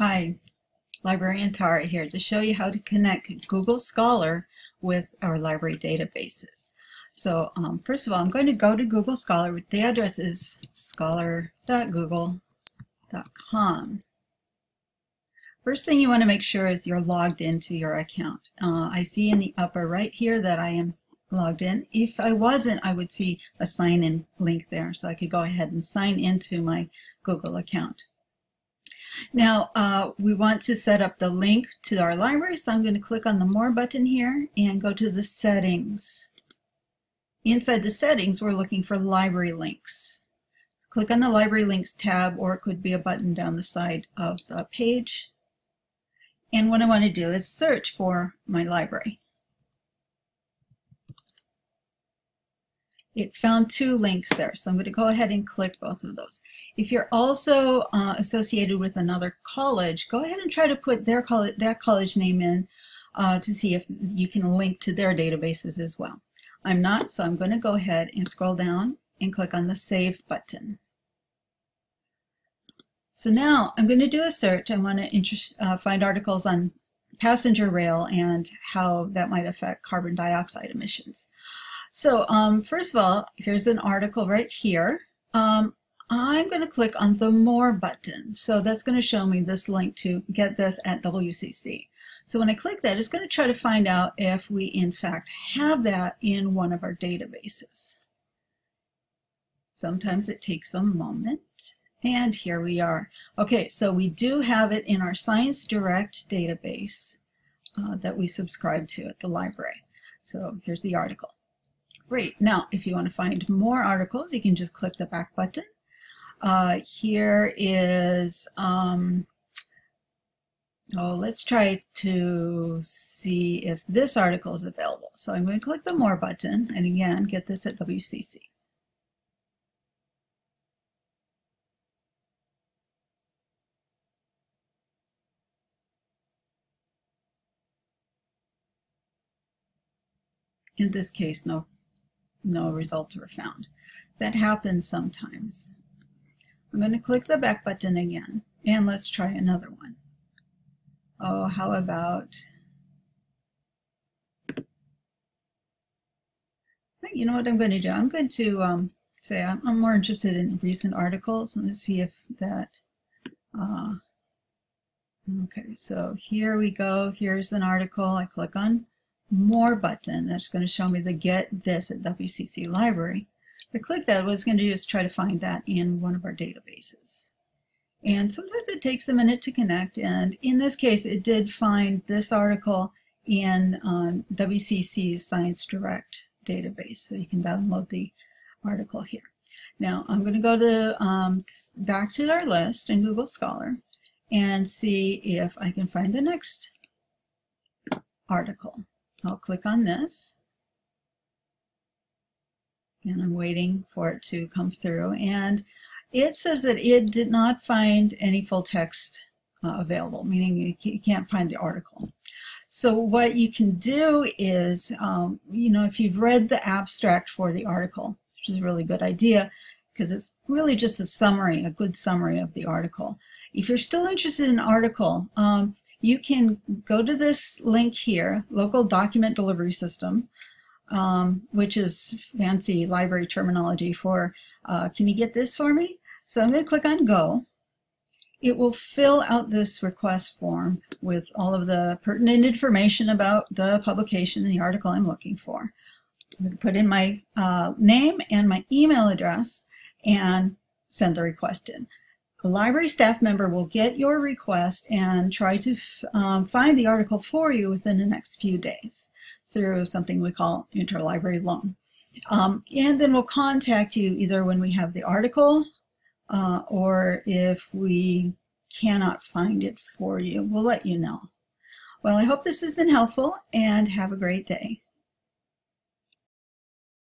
Hi, Librarian Tara here to show you how to connect Google Scholar with our library databases. So um, first of all, I'm going to go to Google Scholar. The address is scholar.google.com. First thing you want to make sure is you're logged into your account. Uh, I see in the upper right here that I am logged in. If I wasn't, I would see a sign in link there. So I could go ahead and sign into my Google account. Now uh, we want to set up the link to our library, so I'm going to click on the More button here and go to the Settings. Inside the settings, we're looking for library links. Click on the Library Links tab, or it could be a button down the side of the page. And what I want to do is search for my library. It found two links there. So I'm going to go ahead and click both of those. If you're also uh, associated with another college, go ahead and try to put their college, that college name in uh, to see if you can link to their databases as well. I'm not, so I'm going to go ahead and scroll down and click on the Save button. So now I'm going to do a search. I want to uh, find articles on passenger rail and how that might affect carbon dioxide emissions. So um, first of all, here's an article right here. Um, I'm going to click on the More button. So that's going to show me this link to get this at WCC. So when I click that, it's going to try to find out if we in fact have that in one of our databases. Sometimes it takes a moment. And here we are. Okay, so we do have it in our Science Direct database uh, that we subscribe to at the library. So here's the article. Great. Now, if you want to find more articles, you can just click the back button. Uh, here is, um, oh, let's try to see if this article is available. So I'm going to click the More button, and again, get this at WCC. In this case, no no results were found. That happens sometimes. I'm going to click the back button again and let's try another one. Oh, how about, you know what I'm going to do? I'm going to um, say I'm, I'm, more interested in recent articles. Let's see if that, uh, okay, so here we go. Here's an article. I click on more button that's going to show me the get this at WCC library. If I click that, what it's going to do is try to find that in one of our databases. And sometimes it takes a minute to connect, and in this case, it did find this article in um, WCC's Science Direct database, so you can download the article here. Now, I'm going to go to um, back to our list in Google Scholar and see if I can find the next article. I'll click on this. And I'm waiting for it to come through. And it says that it did not find any full text uh, available meaning you can't find the article. So what you can do is um, you know if you've read the abstract for the article which is a really good idea because it's really just a summary a good summary of the article if you're still interested in an article um, you can go to this link here, local document delivery system, um, which is fancy library terminology for, uh, can you get this for me? So I'm going to click on go. It will fill out this request form with all of the pertinent information about the publication and the article I'm looking for. I'm going to put in my uh, name and my email address and send the request in. A library staff member will get your request and try to um, find the article for you within the next few days through something we call interlibrary loan. Um, and then we'll contact you either when we have the article uh, or if we cannot find it for you, we'll let you know. Well, I hope this has been helpful and have a great day.